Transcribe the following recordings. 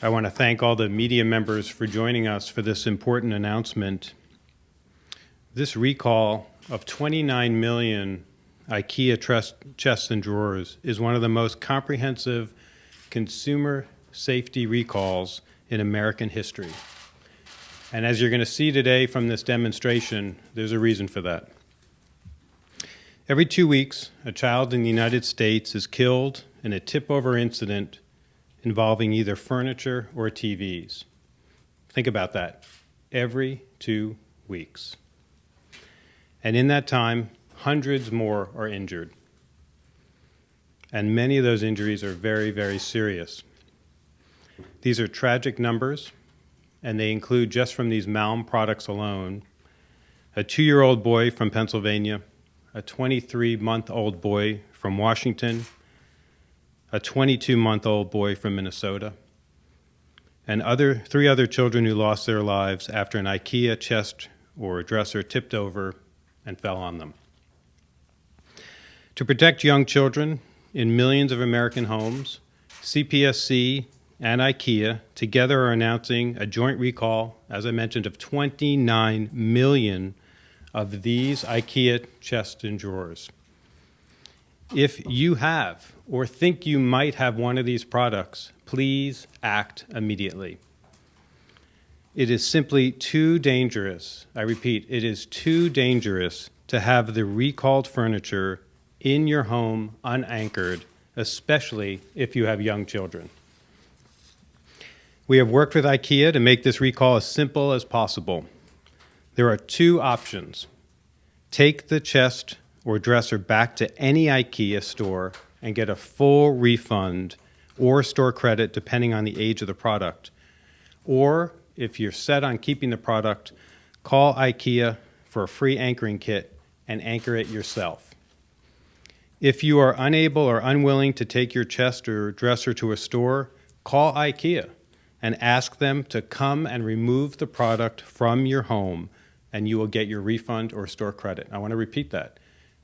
I want to thank all the media members for joining us for this important announcement. This recall of 29 million IKEA chests and drawers is one of the most comprehensive consumer safety recalls in American history. And as you're going to see today from this demonstration, there's a reason for that. Every two weeks, a child in the United States is killed in a tip-over incident involving either furniture or TVs. Think about that. Every two weeks. And in that time, hundreds more are injured. And many of those injuries are very, very serious. These are tragic numbers, and they include, just from these Malm products alone, a two year old boy from Pennsylvania, a 23 month old boy from Washington, a 22 month old boy from Minnesota, and other, three other children who lost their lives after an IKEA chest or dresser tipped over and fell on them. To protect young children in millions of American homes, CPSC and IKEA together are announcing a joint recall, as I mentioned, of 29 million of these IKEA chests and drawers. If you have or think you might have one of these products, please act immediately. It is simply too dangerous, I repeat, it is too dangerous to have the recalled furniture in your home unanchored, especially if you have young children. We have worked with IKEA to make this recall as simple as possible. There are two options. Take the chest or dresser back to any IKEA store and get a full refund or store credit depending on the age of the product. Or if you're set on keeping the product, call IKEA for a free anchoring kit and anchor it yourself. If you are unable or unwilling to take your chest or dresser to a store, call IKEA and ask them to come and remove the product from your home and you will get your refund or store credit. I want to repeat that.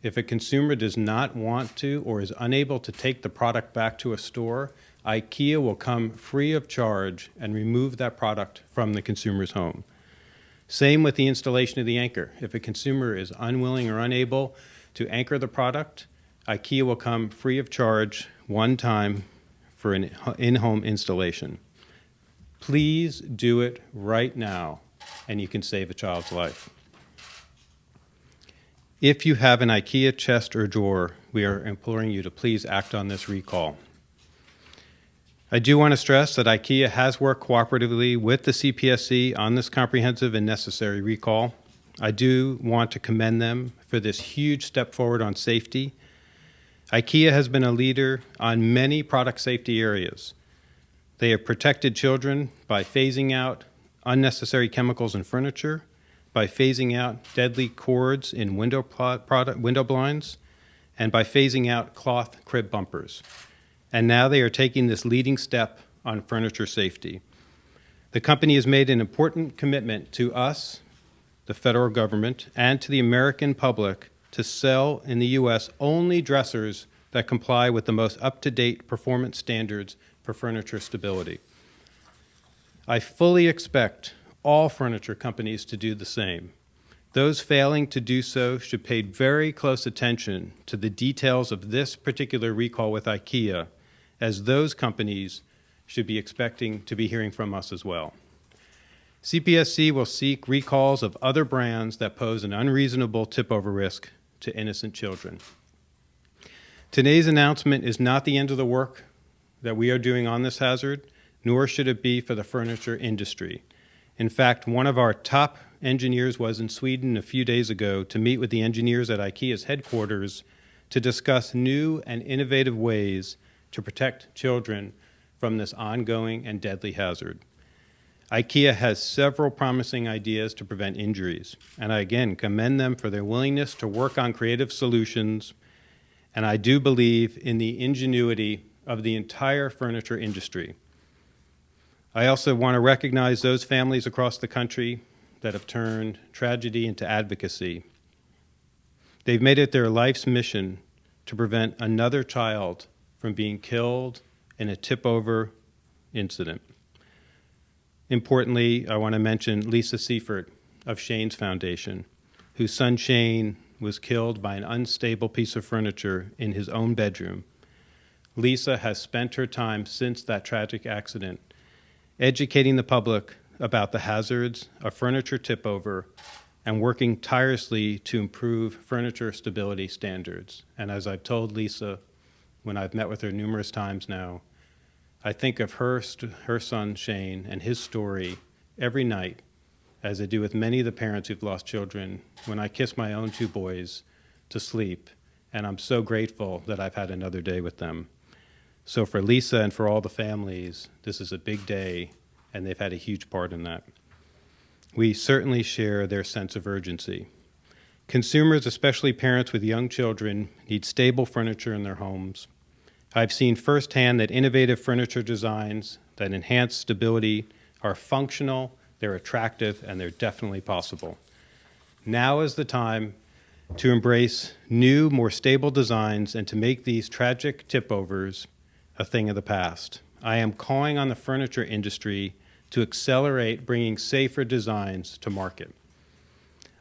If a consumer does not want to or is unable to take the product back to a store, IKEA will come free of charge and remove that product from the consumer's home. Same with the installation of the anchor. If a consumer is unwilling or unable to anchor the product, IKEA will come free of charge one time for an in-home installation. Please do it right now, and you can save a child's life. If you have an IKEA chest or drawer, we are imploring you to please act on this recall. I do want to stress that IKEA has worked cooperatively with the CPSC on this comprehensive and necessary recall. I do want to commend them for this huge step forward on safety. IKEA has been a leader on many product safety areas. They have protected children by phasing out unnecessary chemicals in furniture, by phasing out deadly cords in window, product, window blinds, and by phasing out cloth crib bumpers. And now they are taking this leading step on furniture safety. The company has made an important commitment to us, the federal government, and to the American public to sell in the U.S. only dressers that comply with the most up-to-date performance standards for furniture stability. I fully expect all furniture companies to do the same. Those failing to do so should pay very close attention to the details of this particular recall with IKEA, as those companies should be expecting to be hearing from us as well. CPSC will seek recalls of other brands that pose an unreasonable tip-over risk to innocent children. Today's announcement is not the end of the work that we are doing on this hazard, nor should it be for the furniture industry. In fact, one of our top engineers was in Sweden a few days ago to meet with the engineers at IKEA's headquarters to discuss new and innovative ways to protect children from this ongoing and deadly hazard. IKEA has several promising ideas to prevent injuries, and I again commend them for their willingness to work on creative solutions, and I do believe in the ingenuity of the entire furniture industry. I also want to recognize those families across the country that have turned tragedy into advocacy. They've made it their life's mission to prevent another child from being killed in a tip-over incident. importantly, I want to mention Lisa Siefert of Shane's Foundation, whose son Shane was killed by an unstable piece of furniture in his own bedroom. Lisa has spent her time since that tragic accident educating the public about the hazards of furniture tip over and working tirelessly to improve furniture stability standards. And as I've told Lisa when I've met with her numerous times now, I think of her, her son Shane and his story every night, as I do with many of the parents who've lost children, when I kiss my own two boys to sleep. And I'm so grateful that I've had another day with them. So for Lisa and for all the families, this is a big day, and they've had a huge part in that. We certainly share their sense of urgency. Consumers, especially parents with young children, need stable furniture in their homes. I've seen firsthand that innovative furniture designs that enhance stability are functional, they're attractive, and they're definitely possible. Now is the time to embrace new, more stable designs and to make these tragic tip overs a thing of the past. I am calling on the furniture industry to accelerate bringing safer designs to market.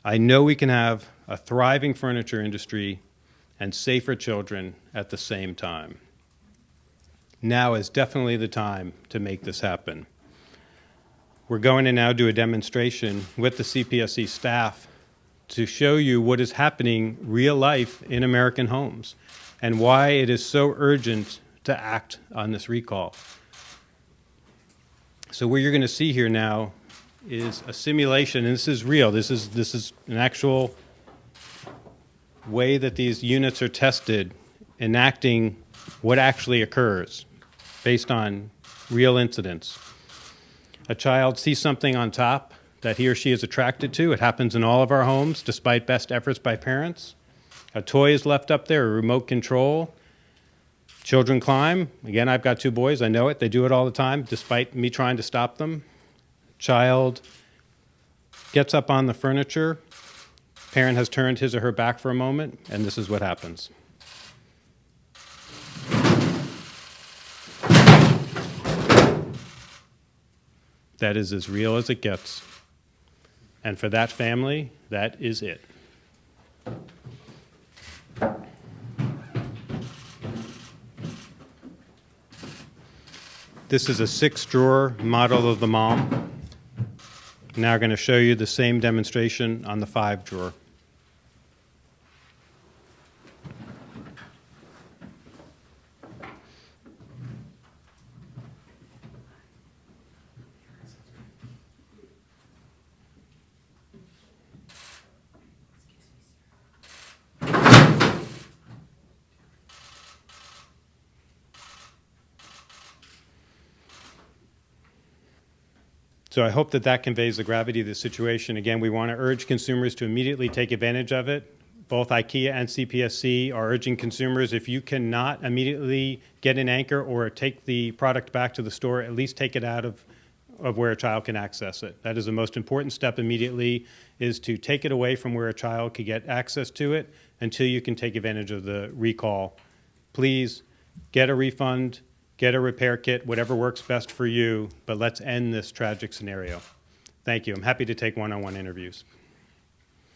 I know we can have a thriving furniture industry and safer children at the same time. Now is definitely the time to make this happen. We're going to now do a demonstration with the CPSC staff to show you what is happening real life in American homes and why it is so urgent to act on this recall. So what you're going to see here now is a simulation, and this is real. This is, this is an actual way that these units are tested, enacting what actually occurs based on real incidents. A child sees something on top that he or she is attracted to. It happens in all of our homes, despite best efforts by parents. A toy is left up there, a remote control. Children climb. Again, I've got two boys. I know it. They do it all the time, despite me trying to stop them. Child gets up on the furniture. Parent has turned his or her back for a moment, and this is what happens. That is as real as it gets. And for that family, that is it. This is a six drawer model of the Malm. Now I'm going to show you the same demonstration on the five drawer. So I hope that that conveys the gravity of the situation. Again, we want to urge consumers to immediately take advantage of it. Both IKEA and CPSC are urging consumers if you cannot immediately get an anchor or take the product back to the store, at least take it out of, of where a child can access it. That is the most important step immediately is to take it away from where a child could get access to it until you can take advantage of the recall. Please get a refund, get a repair kit, whatever works best for you, but let's end this tragic scenario. Thank you. I'm happy to take one-on-one -on -one interviews.